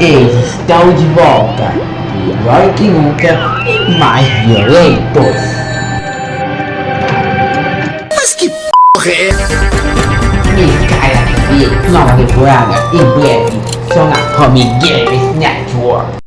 Eles estão de volta, pior que nunca e mais violentos. Mas que porra é essa? Skyline TV, nova temporada em breve, só na Home Games Network.